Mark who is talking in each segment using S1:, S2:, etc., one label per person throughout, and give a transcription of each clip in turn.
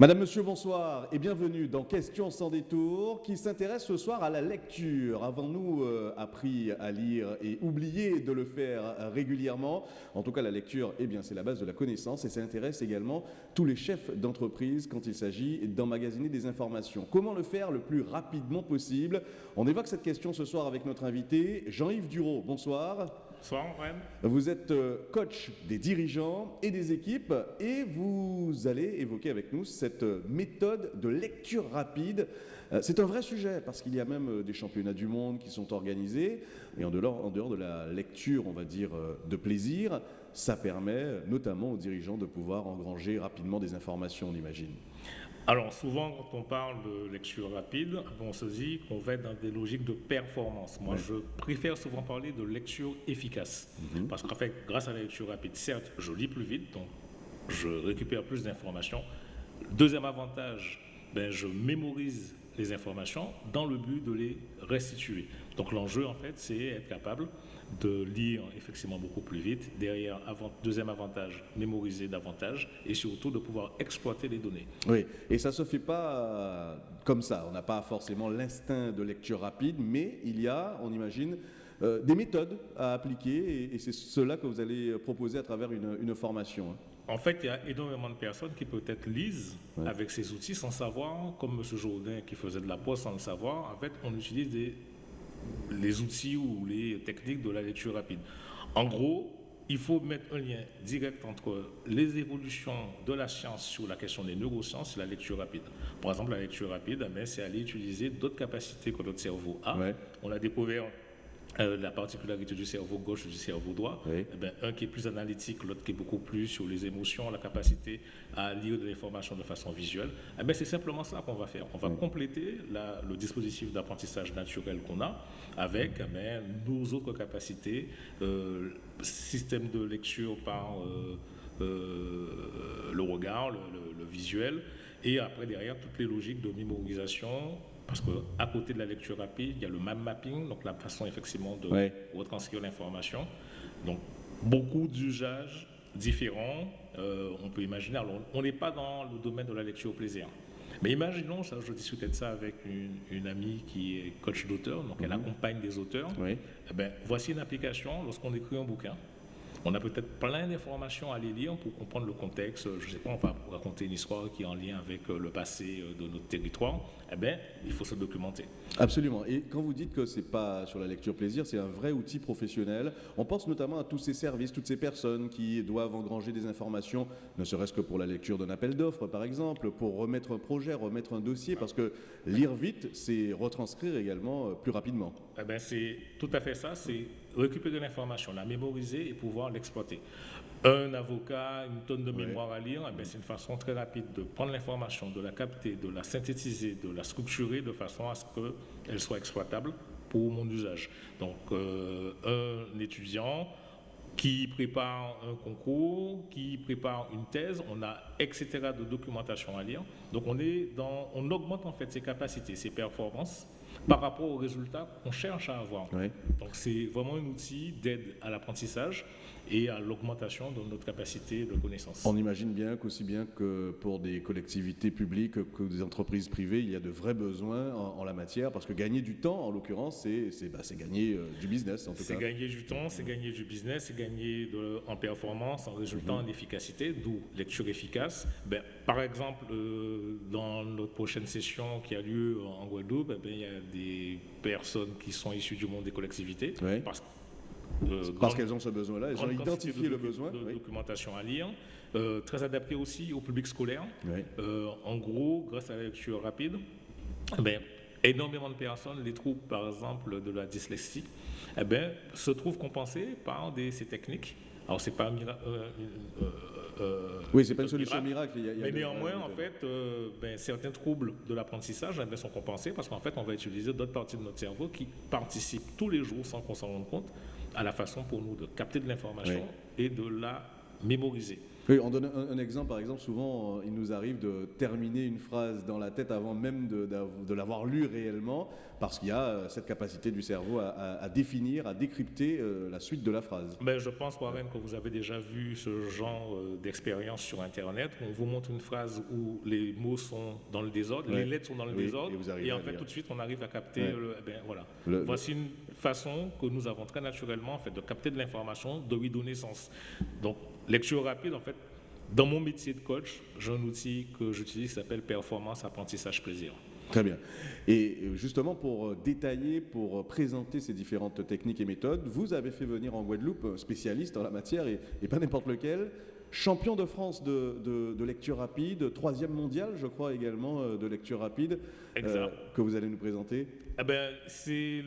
S1: Madame, Monsieur, bonsoir et bienvenue dans Questions sans détour qui s'intéresse ce soir à la lecture. Avons-nous euh, appris à lire et oublié de le faire euh, régulièrement? En tout cas, la lecture, eh bien, c'est la base de la connaissance et ça intéresse également tous les chefs d'entreprise quand il s'agit d'emmagasiner des informations. Comment le faire le plus rapidement possible? On évoque cette question ce soir avec notre invité Jean-Yves Duro. Bonsoir.
S2: Bonsoir,
S1: Vous êtes euh, coach des dirigeants et des équipes et vous allez évoquer avec nous cette euh, méthode de lecture rapide. Euh, c'est un vrai sujet parce qu'il y a même des championnats du monde qui sont organisés et en dehors, en dehors de la lecture, on va dire, de plaisir, ça permet notamment aux dirigeants de pouvoir engranger rapidement des informations, on imagine.
S2: Alors souvent, quand on parle de lecture rapide, on se dit qu'on va être dans des logiques de performance. Moi, je préfère souvent parler de lecture efficace. Mhm. Parce qu'en fait, grâce à la lecture rapide, certes, je lis plus vite, donc je récupère plus d'informations. Deuxième avantage, ben, je mémorise les informations dans le but de les restituer. Donc l'enjeu, en fait, c'est être capable de lire effectivement beaucoup plus vite. Derrière, deuxième avantage, mémoriser davantage et surtout de pouvoir exploiter les données.
S1: Oui, et ça ne se fait pas euh, comme ça. On n'a pas forcément l'instinct de lecture rapide, mais il y a, on imagine, euh, des méthodes à appliquer et, c'est cela que vous allez proposer à travers une, formation. Hein.
S2: En fait, il y a énormément de personnes qui peut-être lisent avec ces outils sans savoir, comme M. Jourdain qui faisait de la poste sans le savoir. En fait, on utilise des les outils ou les techniques de la lecture rapide. En gros, il faut mettre un lien direct entre les évolutions de la science sur la question des neurosciences et la lecture rapide. Par exemple, la lecture rapide, eh c'est aller utiliser d'autres capacités que notre cerveau a. On a découvert euh, la particularité du cerveau gauche et du cerveau droit, eh ben, un qui est plus analytique, l'autre qui est beaucoup plus sur les émotions, la capacité à lire de l'information de façon visuelle, eh ben, c'est simplement ça qu'on va faire. On va compléter le dispositif d'apprentissage naturel qu'on a avec eh ben, nos autres capacités, euh, système de lecture par euh, le regard, le, le visuel, et après derrière toutes les logiques de mémorisation, parce qu'à côté de la lecture rapide, il y a le mind mapping, donc la façon effectivement de retranscrire l'information. Donc beaucoup d'usages différents, euh, on peut imaginer. Alors on n'est pas dans le domaine de la lecture au plaisir. Mais imaginons, ça, je discutais de ça avec une, amie qui est coach d'auteur, donc elle mhm. accompagne des auteurs. Eh ben, voici une application lorsqu'on écrit un bouquin. On a peut-être plein d'informations à les lire pour comprendre le contexte. Je ne sais pas, on va raconter une histoire qui est en lien avec euh, le passé euh, de notre territoire. Eh bien, il faut se documenter.
S1: Absolument. Et quand vous dites que ce n'est pas sur la lecture plaisir, c'est un vrai outil professionnel. On pense notamment à tous ces services, toutes ces personnes qui doivent engranger des informations, ne serait-ce que pour la lecture d'un appel d'offres, par exemple, pour remettre un projet, remettre un dossier, parce que lire vite, c'est retranscrire également euh, plus rapidement.
S2: Eh bien, c'est tout à fait ça. C'est récupérer l'information, la mémoriser et pouvoir l'exploiter. Un avocat, une tonne de mémoire à lire, eh c'est une façon très rapide de prendre l'information, de la capter, de la synthétiser, de la structurer de façon à ce qu'elle soit exploitable pour mon usage. Donc, euh, un étudiant qui prépare un concours, qui prépare une thèse, on a etc. de documentation à lire. Donc, on, est dans, on augmente en fait ses capacités, ses performances par rapport aux résultats qu'on cherche à avoir. Donc c'est vraiment un outil d'aide à l'apprentissage et à l'augmentation de notre capacité de connaissance.
S1: On imagine bien qu'aussi bien que pour des collectivités publiques que des entreprises privées, il y a de vrais besoins en, la matière, parce que gagner du temps, en l'occurrence, c'est bah, gagner euh, du business en tout
S2: cas. C'est gagner du temps, c'est gagner du business, c'est gagner en performance, en résultat, mhm. en efficacité, d'où lecture efficace. Ben, par exemple, euh, dans notre prochaine session qui a lieu en Guadeloupe, eh ben, il y a des personnes qui sont issues du monde des collectivités,
S1: parce euh, Parce qu'elles ont ce besoin-là, elles ont identifié le besoin.
S2: De documentation à lire, euh, très adapté aussi au public scolaire. Euh, en gros, grâce à la lecture rapide, eh ben, énormément de personnes, les troubles par exemple de la dyslexie, eh ben, se trouvent compensés par des, ces techniques. Alors, c'est pas miracle.
S1: oui, c'est pas une solution miracle.
S2: mais néanmoins, en fait, ben, certains troubles de l'apprentissage sont compensés parce qu'en fait, on va utiliser d'autres parties de notre cerveau qui participent tous les jours sans qu'on s'en rende compte à la façon pour nous de capter de l'information et de la mémoriser.
S1: Oui, on donne un, exemple, par exemple, souvent, euh, il nous arrive de terminer une phrase dans la tête avant même de, l'avoir lue réellement, parce qu'il y a euh, cette capacité du cerveau à, définir, à décrypter euh, la suite de la phrase.
S2: Mais je pense, Warren, que vous avez déjà vu ce genre d'expérience sur Internet. On vous montre une phrase où les mots sont dans le désordre, les lettres sont dans le désordre, et, en fait, tout de suite, on arrive à capter. Ben, voilà. Voici une façon que nous avons très naturellement en fait, de capter de l'information, de lui donner sens. Donc, Lecture rapide, en fait, dans mon métier de coach, j'ai un outil que j'utilise qui s'appelle performance, apprentissage, plaisir.
S1: Très bien. Et justement, pour détailler, pour présenter ces différentes techniques et méthodes, vous avez fait venir en Guadeloupe un spécialiste en la matière, et, pas n'importe lequel, champion de France de, lecture rapide, troisième mondial, je crois également, euh, de lecture rapide, euh, que vous allez nous présenter.
S2: Eh ben, c'est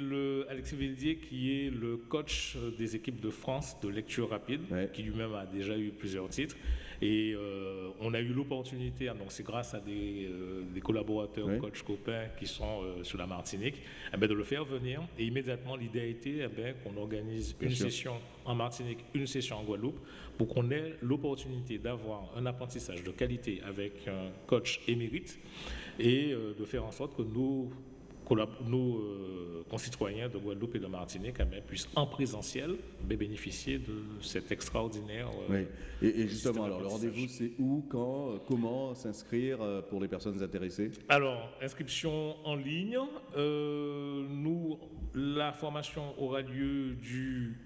S2: Alexis Vildier qui est le coach des équipes de France de lecture rapide, qui lui-même a déjà eu plusieurs titres. Et euh, on a eu l'opportunité, hein, donc c'est grâce à des, collaborateurs, coachs copains qui sont sur la Martinique, eh ben, de le faire venir. Et immédiatement, l'idée a été eh ben, qu'on organise une session en Martinique, une session en Guadeloupe, pour qu'on ait l'opportunité d'avoir un apprentissage de qualité avec un coach émérite et euh, de faire en sorte que nos, nos euh, concitoyens de Guadeloupe et de Martinique eh puissent en présentiel bénéficier de cet extraordinaire.
S1: Euh, oui. et, justement, alors le rendez-vous, c'est où, quand, comment s'inscrire pour les personnes intéressées?
S2: Alors, inscription en ligne. nous, la formation aura lieu du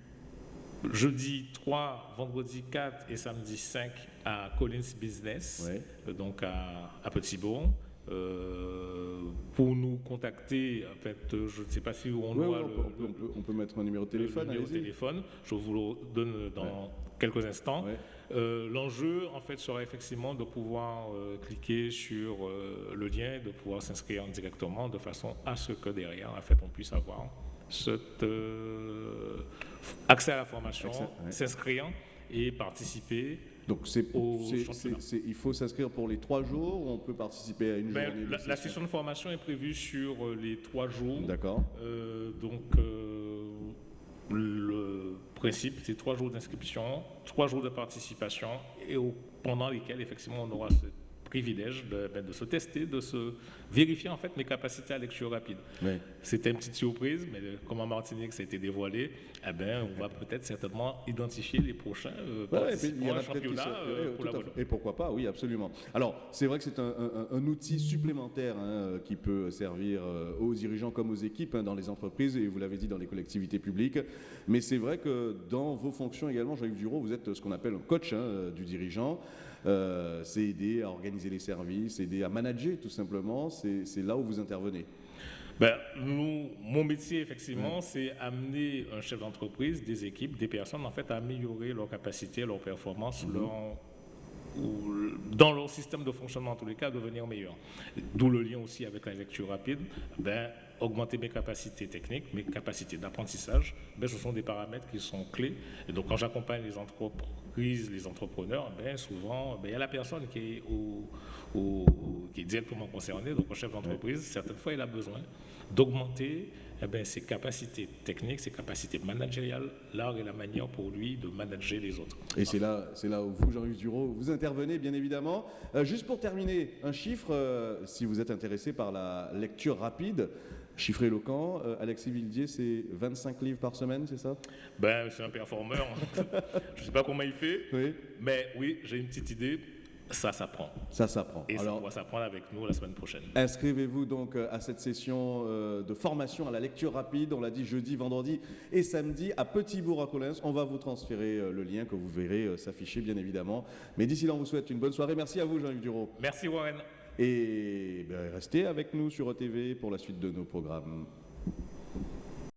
S2: jeudi 3, vendredi 4 et samedi 5 à Collins Business, euh, donc à, à Petit-Bourg. Euh, pour nous contacter, en fait, je ne sais pas si on
S1: doit on, peut, on, peut, mettre un numéro de téléphone.
S2: numéro de téléphone, je vous le donne dans quelques instants. Euh, l'enjeu, en fait, sera effectivement de pouvoir cliquer sur le lien, de pouvoir s'inscrire directement, de façon à ce que derrière, en fait, on puisse avoir cet euh, accès à la formation, s'inscrire et participer.
S1: Donc c'est, il faut s'inscrire pour les trois jours ou on peut participer à une ben, journée
S2: la, la, session de formation est prévue sur euh, les trois jours.
S1: D'accord.
S2: Euh, donc le principe, c'est trois jours d'inscription, trois jours de participation et pendant lesquels effectivement on aura ce privilège de, ben, de, se tester, de se vérifier en fait mes capacités à lecture rapide. C'était une petite surprise, mais comme en Martinique ça a été dévoilé, eh ben, on va peut-être certainement identifier les prochains euh, participants championnat
S1: euh, pour la Et pourquoi pas, oui, absolument. Alors, c'est vrai que c'est un, un, outil supplémentaire hein, qui peut servir euh, aux dirigeants comme aux équipes hein, dans les entreprises, et vous l'avez dit, dans les collectivités publiques. Mais c'est vrai que dans vos fonctions également, Jean-Yves Duro, vous êtes ce qu'on appelle un coach hein, du dirigeant. Euh, c'est aider à organiser les services, aider à manager tout simplement. C'est là où vous intervenez.
S2: Ben, nous, mon métier, effectivement, c'est amener un chef d'entreprise, des équipes, des personnes, en fait, à améliorer leur capacité, leur performance, mhm. leur, dans leur système de fonctionnement, en tous les cas, devenir meilleur. D'où le lien aussi avec la lecture rapide. Ben, augmenter mes capacités techniques, mes capacités d'apprentissage, ben, ce sont des paramètres qui sont clés. Et donc, quand j'accompagne les entreprises, les entrepreneurs, ben, souvent, ben, il y a la personne qui est, au, directement concernée, donc le chef d'entreprise, certaines fois, il a besoin d'augmenter eh ben, ses capacités techniques, ses capacités managériales, l'art et la manière pour lui de manager les autres.
S1: Et c'est là, c'est là où vous, Jean-Yves Duro, vous intervenez, bien évidemment. Euh, juste pour terminer, un chiffre, euh, si vous êtes intéressé par la lecture rapide, Chiffre éloquent, euh, Alexis Vildier, c'est 25 livres par semaine, c'est ça?
S2: Ben, c'est un performeur. je ne sais pas comment il fait, mais oui, j'ai une petite idée. Ça s'apprend.
S1: Ça s'apprend.
S2: Et Alors, ça va s'apprendre avec nous la semaine prochaine.
S1: Inscrivez-vous donc euh, à cette session euh, de formation à la lecture rapide. On l'a dit jeudi, vendredi et samedi à Petit-Bourg à Collins. On va vous transférer le lien que vous verrez s'afficher bien évidemment. Mais d'ici là, on vous souhaite une bonne soirée. Merci à vous, Jean-Yves Duro.
S2: Merci Warren.
S1: Et ben, restez avec nous sur ETV pour la suite de nos programmes.